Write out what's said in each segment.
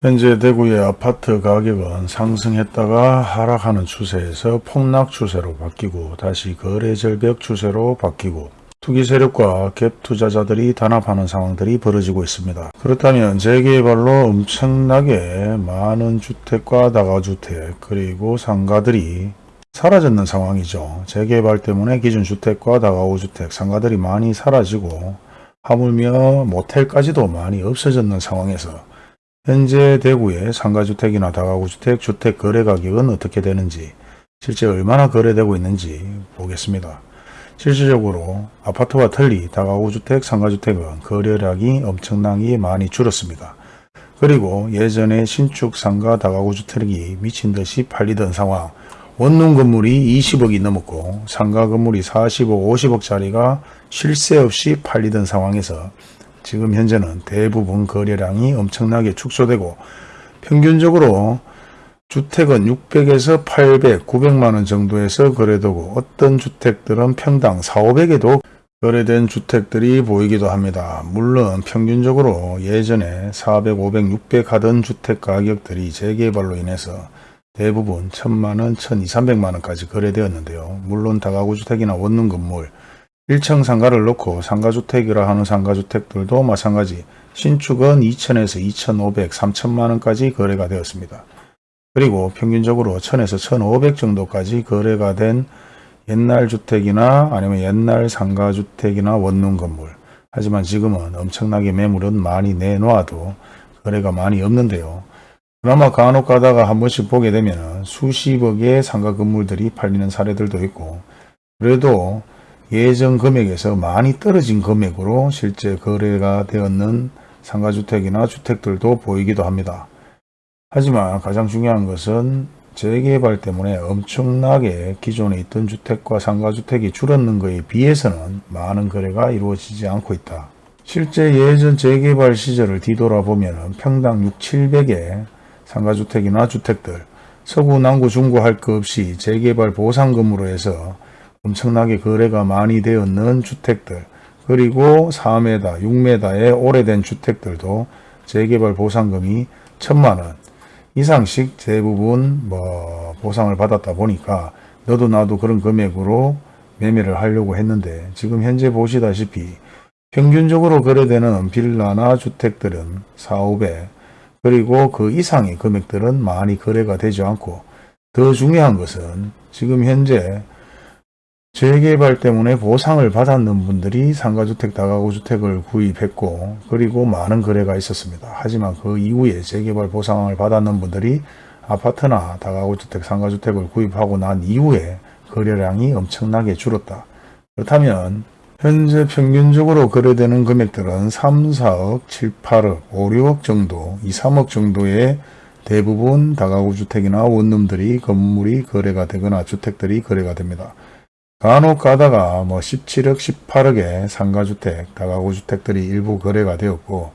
현재 대구의 아파트 가격은 상승했다가 하락하는 추세에서 폭락 추세로 바뀌고 다시 거래 절벽 추세로 바뀌고 투기 세력과 갭 투자자들이 단합하는 상황들이 벌어지고 있습니다. 그렇다면 재개발로 엄청나게 많은 주택과 다가주택 그리고 상가들이 사라졌는 상황이죠. 재개발 때문에 기존 주택과 다가구 주택 상가들이 많이 사라지고 하물며 모텔까지도 많이 없어졌는 상황에서 현재 대구의 상가주택이나 다가구주택 주택 거래 가격은 어떻게 되는지 실제 얼마나 거래되고 있는지 보겠습니다. 실질적으로 아파트와 틀리 다가구주택, 상가주택은 거래량이 엄청나게 많이 줄었습니다. 그리고 예전에 신축 상가 다가구주택이 미친 듯이 팔리던 상황 원룸 건물이 20억이 넘었고 상가 건물이 40억, 50억짜리가 쉴새 없이 팔리던 상황에서 지금 현재는 대부분 거래량이 엄청나게 축소되고 평균적으로 주택은 600에서 800, 900만원 정도에서 거래되고 어떤 주택들은 평당 4, 500에도 거래된 주택들이 보이기도 합니다. 물론 평균적으로 예전에 400, 500, 600 하던 주택 가격들이 재개발로 인해서 대부분 1000만원, 1200, 300만원까지 거래되었는데요. 물론 다가구 주택이나 원룸 건물 1층 상가를 놓고 상가주택이라 하는 상가주택들도 마찬가지 신축은 2천에서 2,500, 3천만원까지 거래가 되었습니다. 그리고 평균적으로 1000에서 1500 정도까지 거래가 된 옛날 주택이나 아니면 옛날 상가주택이나 원룸 건물 하지만 지금은 엄청나게 매물은 많이 내놓아도 거래가 많이 없는데요. 그나마 간혹 가다가 한 번씩 보게 되면 수십억의 상가 건물들이 팔리는 사례들도 있고 그래도 예전 금액에서 많이 떨어진 금액으로 실제 거래가 되었는 상가주택이나 주택들도 보이기도 합니다. 하지만 가장 중요한 것은 재개발 때문에 엄청나게 기존에 있던 주택과 상가주택이 줄었는 것에 비해서는 많은 거래가 이루어지지 않고 있다. 실제 예전 재개발 시절을 뒤돌아보면 평당 6, 700의 상가주택이나 주택들, 서구, 남구, 중구 할 것 없이 재개발 보상금으로 해서 엄청나게 거래가 많이 되었는 주택들 그리고 4m, 6m의 오래된 주택들도 재개발 보상금이 천만원. 이상씩 대부분 뭐 보상을 받았다 보니까 너도 나도 그런 금액으로 매매를 하려고 했는데 지금 현재 보시다시피 평균적으로 거래되는 빌라나 주택들은 4, 500 그리고 그 이상의 금액들은 많이 거래가 되지 않고 더 중요한 것은 지금 현재 재개발 때문에 보상을 받았는 분들이 상가주택, 다가구주택을 구입했고 그리고 많은 거래가 있었습니다. 하지만 그 이후에 재개발 보상을 받았는 분들이 아파트나 다가구주택, 상가주택을 구입하고 난 이후에 거래량이 엄청나게 줄었다. 그렇다면 현재 평균적으로 거래되는 금액들은 3, 4억, 7, 8억, 5, 6억 정도, 2, 3억 정도의 대부분 다가구 주택이나 원룸들이 건물이 거래가 되거나 주택들이 거래가 됩니다. 간혹 가다가 뭐 17억, 18억의 상가주택, 다가구주택들이 일부 거래가 되었고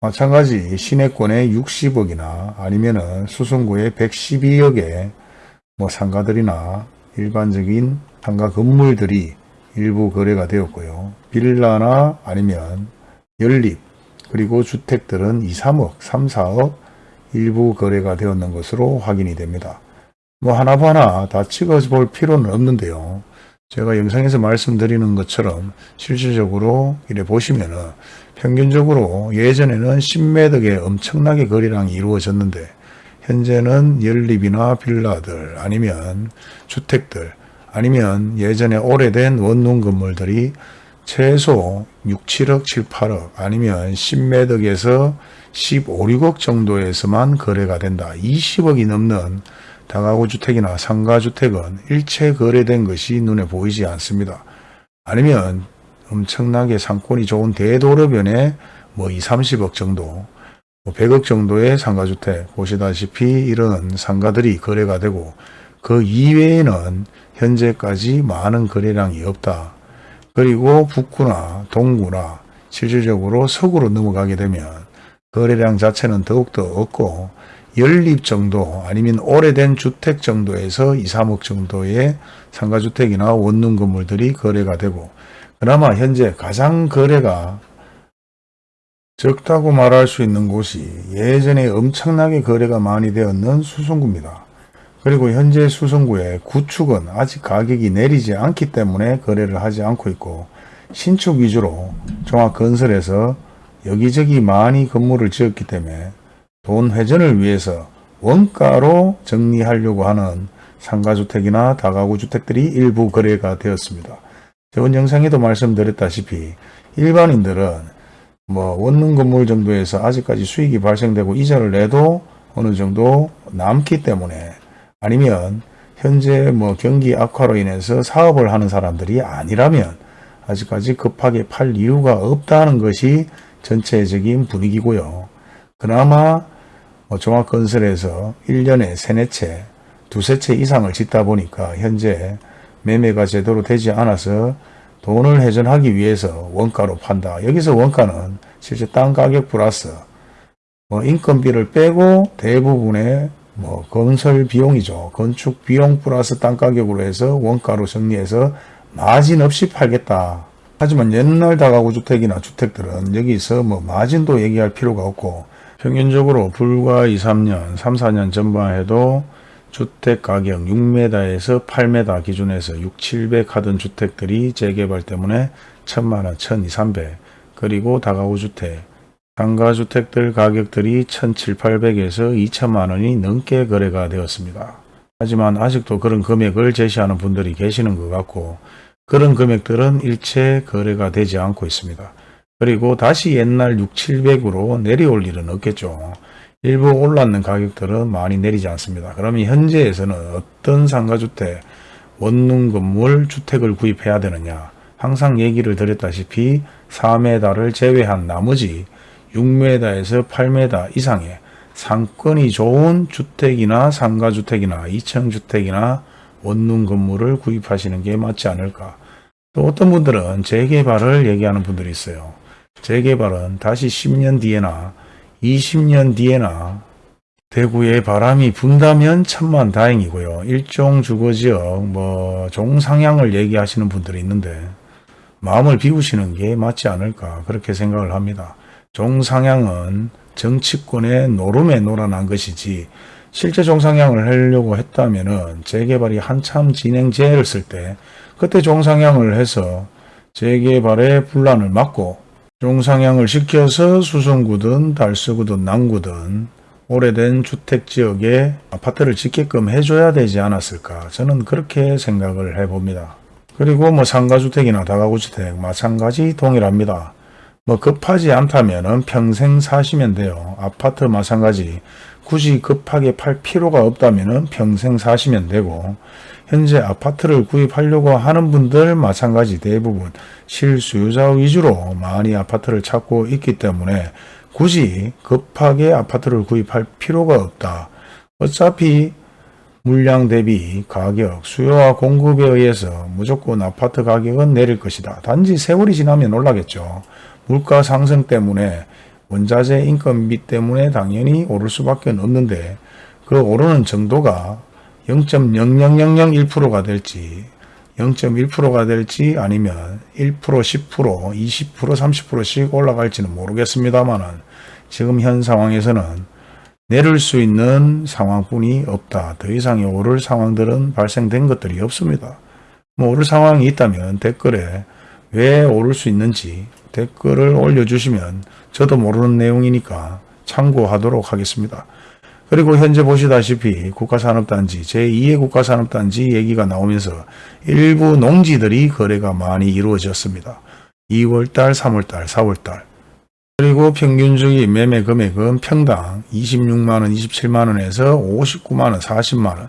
마찬가지 시내권의 60억이나 아니면은 수성구의 112억의 뭐 상가들이나 일반적인 상가 건물들이 일부 거래가 되었고요. 빌라나 아니면 연립 그리고 주택들은 2, 3억, 3, 4억 일부 거래가 되었는 것으로 확인이 됩니다. 뭐 하나하나 다 찍어볼 필요는 없는데요. 제가 영상에서 말씀드리는 것처럼 실질적으로 이래 보시면은 평균적으로 예전에는 10매덕에 엄청나게 거래량이 이루어졌는데 현재는 연립이나 빌라들 아니면 주택들 아니면 예전에 오래된 원룸 건물들이 최소 6, 7억, 7, 8억 아니면 10매덕에서 15, 6억 정도에서만 거래가 된다. 20억이 넘는 다가구 주택이나 상가주택은 일체 거래된 것이 눈에 보이지 않습니다. 아니면 엄청나게 상권이 좋은 대도로변에 뭐 2, 30억 정도, 뭐 100억 정도의 상가주택 보시다시피 이런 상가들이 거래가 되고 그 이외에는 현재까지 많은 거래량이 없다. 그리고 북구나 동구나 실질적으로 서구로 넘어가게 되면 거래량 자체는 더욱더 없고 연립 정도 아니면 오래된 주택 정도에서 2, 3억 정도의 상가주택이나 원룸 건물들이 거래가 되고 그나마 현재 가장 거래가 적다고 말할 수 있는 곳이 예전에 엄청나게 거래가 많이 되었는 수성구입니다. 그리고 현재 수성구의 구축은 아직 가격이 내리지 않기 때문에 거래를 하지 않고 있고 신축 위주로 종합건설에서 여기저기 많이 건물을 지었기 때문에 돈 회전을 위해서 원가로 정리하려고 하는 상가주택이나 다가구 주택들이 일부 거래가 되었습니다. 저번 영상에도 말씀드렸다시피 일반인들은 뭐 원룸 건물 정도에서 아직까지 수익이 발생되고 이자를 내도 어느 정도 남기 때문에 아니면 현재 뭐 경기 악화로 인해서 사업을 하는 사람들이 아니라면 아직까지 급하게 팔 이유가 없다는 것이 전체적인 분위기고요. 그나마 뭐 종합건설에서 1년에 세네 채, 두세 채 이상을 짓다 보니까 현재 매매가 제대로 되지 않아서 돈을 회전하기 위해서 원가로 판다. 여기서 원가는 실제 땅 가격 플러스 뭐 인건비를 빼고 대부분의 뭐 건설 비용이죠. 건축 비용 플러스 땅 가격으로 해서 원가로 정리해서 마진 없이 팔겠다. 하지만 옛날 다가구 주택이나 주택들은 여기서 뭐 마진도 얘기할 필요가 없고 평균적으로 불과 2, 3년, 3, 4년 전반 해도 주택 가격 6m에서 8m 기준에서 6, 700 하던 주택들이 재개발 때문에 1000만원, 1200, 300 그리고 다가구 주택, 상가주택들 가격들이 1700에서 2000만원이 넘게 거래가 되었습니다. 하지만 아직도 그런 금액을 제시하는 분들이 계시는 것 같고 그런 금액들은 일체 거래가 되지 않고 있습니다. 그리고 다시 옛날 6, 700으로 내려올 일은 없겠죠. 일부 올랐는 가격들은 많이 내리지 않습니다. 그러면 현재에서는 어떤 상가주택, 원룸 건물 주택을 구입해야 되느냐 항상 얘기를 드렸다시피 4m를 제외한 나머지 6m에서 8m 이상의 상권이 좋은 주택이나 상가주택이나 2층주택이나 원룸 건물을 구입하시는 게 맞지 않을까. 또 어떤 분들은 재개발을 얘기하는 분들이 있어요. 재개발은 다시 10년 뒤에나 20년 뒤에나 대구에 바람이 분다면 천만 다행이고요. 일종 주거지역 뭐 종상향을 얘기하시는 분들이 있는데 마음을 비우시는 게 맞지 않을까 그렇게 생각을 합니다. 종상향은 정치권의 노름에 놀아난 것이지 실제 종상향을 하려고 했다면 재개발이 한참 쓸때 그때 종상향을 해서 재개발의 분란을 막고 종상향을 시켜서 수성구든 달서구든 남구든 오래된 주택지역에 아파트를 짓게끔 해줘야 되지 않았을까 저는 그렇게 생각을 해봅니다. 그리고 뭐 상가주택이나 다가구주택 마찬가지 동일합니다. 뭐 급하지 않다면 평생 사시면 돼요. 아파트 마찬가지 굳이 급하게 팔 필요가 없다면 평생 사시면 되고 현재 아파트를 구입하려고 하는 분들 마찬가지 대부분 실수요자 위주로 많이 아파트를 찾고 있기 때문에 굳이 급하게 아파트를 구입할 필요가 없다. 어차피 물량 대비 가격, 수요와 공급에 의해서 무조건 아파트 가격은 내릴 것이다. 단지 세월이 지나면 올라겠죠. 물가 상승 때문에 원자재 인건비 때문에 당연히 오를 수밖에 없는데 그 오르는 정도가 0.00001%가 될지 0.1%가 될지 아니면 1%, 10%, 20%, 30%씩 올라갈지는 모르겠습니다만 지금 현 상황에서는 내릴 수 있는 상황뿐이 없다. 더 이상의 오를 상황들은 발생된 것들이 없습니다. 뭐 오를 상황이 있다면 댓글에 왜 오를 수 있는지 댓글을 올려주시면 저도 모르는 내용이니까 참고하도록 하겠습니다. 그리고 현재 보시다시피 국가산업단지 제2의 국가산업단지 얘기가 나오면서 일부 농지들이 거래가 많이 이루어졌습니다. 2월달, 3월달, 4월달 그리고 평균적인 매매 금액은 평당 26만원, 27만원에서 59만원, 40만원,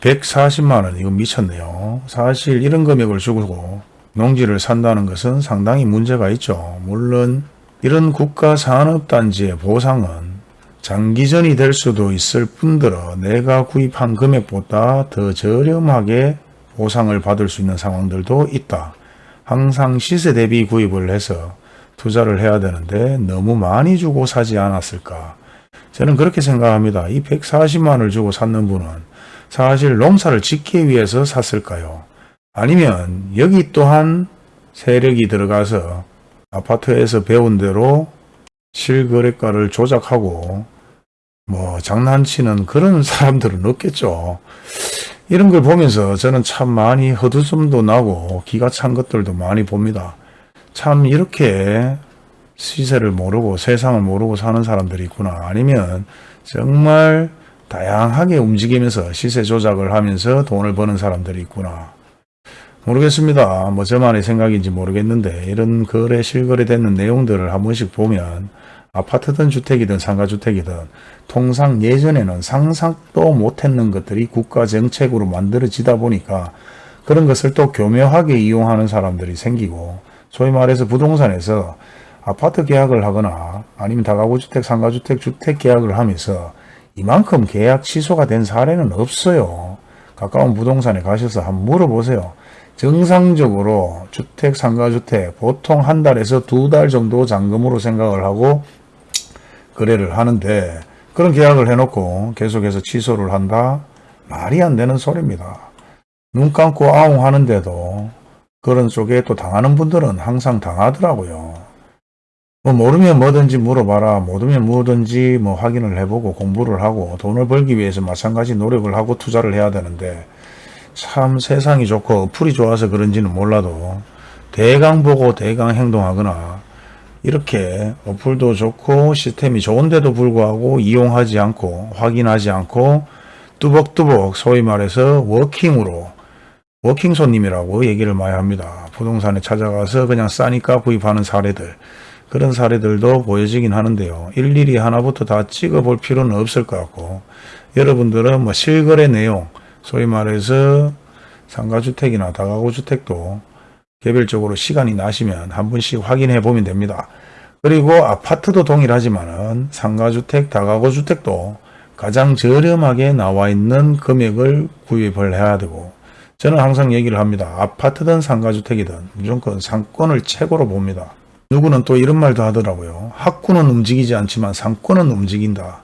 140만원 이거 미쳤네요. 사실 이런 금액을 주고 농지를 산다는 것은 상당히 문제가 있죠. 물론 이런 국가산업단지의 보상은 장기전이 될 수도 있을 뿐더러 내가 구입한 금액보다 더 저렴하게 보상을 받을 수 있는 상황들도 있다. 항상 시세 대비 구입을 해서 투자를 해야 되는데 너무 많이 주고 사지 않았을까. 저는 그렇게 생각합니다. 이 140만을 주고 샀는 분은 사실 농사를 짓기 위해서 샀을까요? 아니면 여기 또한 세력이 들어가서 아파트에서 배운 대로 실거래가를 조작하고 뭐 장난치는 그런 사람들은 없겠죠. 이런 걸 보면서 저는 참 많이 헛웃음도 나고 기가 찬 것들도 많이 봅니다. 참 이렇게 시세를 모르고 세상을 모르고 사는 사람들이 있구나. 아니면 정말 다양하게 움직이면서 시세 조작을 하면서 돈을 버는 사람들이 있구나. 모르겠습니다. 뭐 저만의 생각인지 모르겠는데 이런 거래 실거래되는 내용들을 한 번씩 보면 아파트든 주택이든 상가주택이든 통상 예전에는 상상도 못했는 것들이 국가 정책으로 만들어지다 보니까 그런 것을 또 교묘하게 이용하는 사람들이 생기고 소위 말해서 부동산에서 아파트 계약을 하거나 아니면 다가구주택, 상가주택, 주택 계약을 하면서 이만큼 계약 취소가 된 사례는 없어요. 가까운 부동산에 가셔서 한번 물어보세요. 정상적으로 주택, 상가주택 보통 한 달에서 두 달 정도 잔금으로 생각을 하고 거래를 하는데 그런 계약을 해놓고 계속해서 취소를 한다? 말이 안 되는 소리입니다. 눈 감고 아웅 하는데도 그런 쪽에 또 당하는 분들은 항상 당하더라고요. 뭐 모르면 뭐든지 물어봐라. 모르면 뭐든지 뭐 확인을 해보고 공부를 하고 돈을 벌기 위해서 마찬가지 노력을 하고 투자를 해야 되는데 참 세상이 좋고 어플이 좋아서 그런지는 몰라도 대강 보고 대강 행동하거나 이렇게 어플도 좋고 시스템이 좋은데도 불구하고 이용하지 않고 확인하지 않고 뚜벅뚜벅 소위 말해서 walk-in으로 walk-in 손님이라고 얘기를 많이 합니다. 부동산에 찾아가서 그냥 싸니까 구입하는 사례들 그런 사례들도 보여지긴 하는데요. 일일이 하나부터 다 찍어 볼 필요는 없을 것 같고 여러분들은 뭐 실거래 내용 소위 말해서 상가주택이나 다가구주택도 개별적으로 시간이 나시면 한 번씩 확인해 보면 됩니다. 그리고 아파트도 동일하지만 은 상가주택, 다가구주택도 가장 저렴하게 나와 있는 금액을 구입을 해야 되고 저는 항상 얘기를 합니다. 아파트든 상가주택이든 무조건 상권을 최고로 봅니다. 누구는 또 이런 말도 하더라고요. 학구는 움직이지 않지만 상권은 움직인다.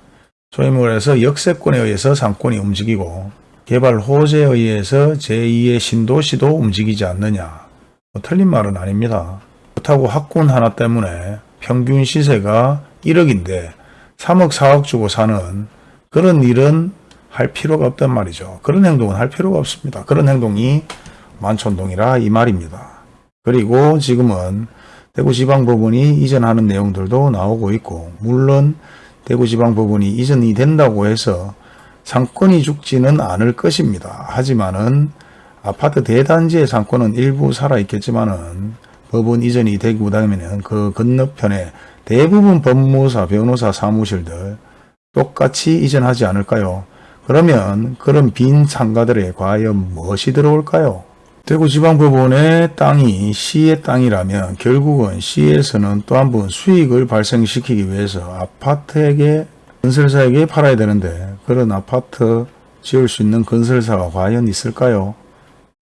소위 말해서 역세권에 의해서 상권이 움직이고 개발 호재에 의해서 제2의 신도시도 움직이지 않느냐. 뭐 틀린 말은 아닙니다. 그렇다고 학군 하나 때문에 평균 시세가 1억인데 3억 4억 주고 사는 그런 일은 할 필요가 없단 말이죠. 그런 행동은 할 필요가 없습니다. 그런 행동이 만촌동이라 이 말입니다. 그리고 지금은 대구지방법원이 이전하는 내용들도 나오고 있고 물론 대구지방법원이 이전이 된다고 해서 상권이 죽지는 않을 것입니다. 하지만은 아파트 대단지의 상권은 일부 살아있겠지만은 법원 이전이 되고 나면은 그 건너편에 대부분 법무사, 변호사 사무실들 똑같이 이전하지 않을까요? 그러면 그런 빈 상가들에 과연 무엇이 들어올까요? 대구지방법원의 땅이 시의 땅이라면 결국은 시에서는 또 한 번 수익을 발생시키기 위해서 아파트에게 건설사에게 팔아야 되는데 그런 아파트 지을 수 있는 건설사가 과연 있을까요?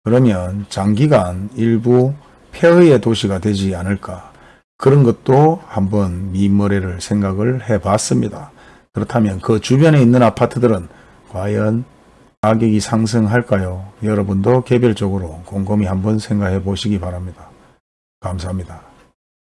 그러면 장기간 일부 폐허의 도시가 되지 않을까 그런 것도 한번 미머리를 생각을 해 봤습니다. 그렇다면 그 주변에 있는 아파트들은 과연 가격이 상승할까요? 여러분도 개별적으로 곰곰이 한번 생각해 보시기 바랍니다. 감사합니다.